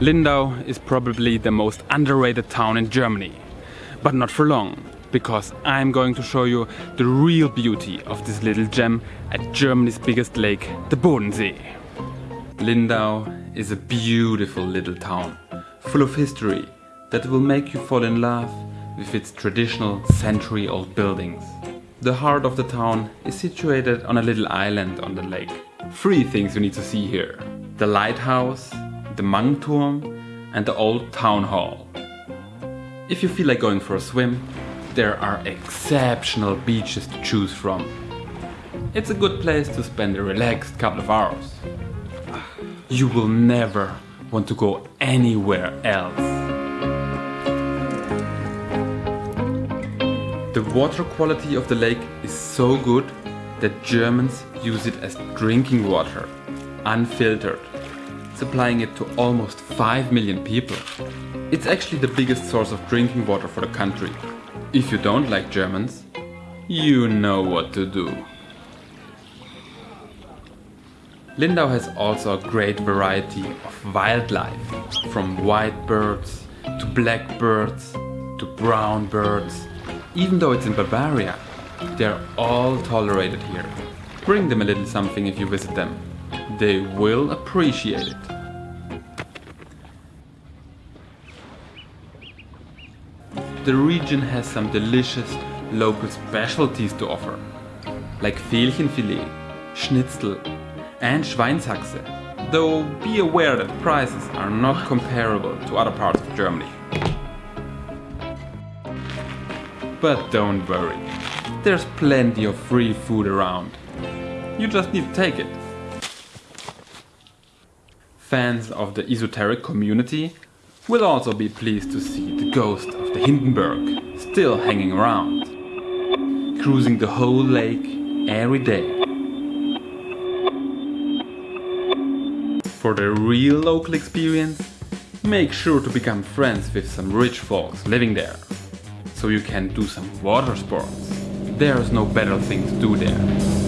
Lindau is probably the most underrated town in Germany. But not for long, because I'm going to show you the real beauty of this little gem at Germany's biggest lake, the Bodensee. Lindau is a beautiful little town, full of history that will make you fall in love with its traditional century-old buildings. The heart of the town is situated on a little island on the lake. Three things you need to see here. The lighthouse, the Mangturm and the old town hall. If you feel like going for a swim, there are exceptional beaches to choose from. It's a good place to spend a relaxed couple of hours. You will never want to go anywhere else. The water quality of the lake is so good that Germans use it as drinking water, unfiltered supplying it to almost 5 million people. It's actually the biggest source of drinking water for the country. If you don't like Germans, you know what to do. Lindau has also a great variety of wildlife, from white birds to black birds to brown birds. Even though it's in Bavaria, they're all tolerated here. Bring them a little something if you visit them. They will appreciate it. The region has some delicious local specialties to offer, like Felchenfilet, Schnitzel and Schweinshaxe, though be aware that prices are not comparable to other parts of Germany. But don't worry, there's plenty of free food around. You just need to take it. Fans of the esoteric community will also be pleased to see the ghost of the Hindenburg still hanging around, cruising the whole lake every day. For the real local experience, make sure to become friends with some rich folks living there, so you can do some water sports. There's no better thing to do there.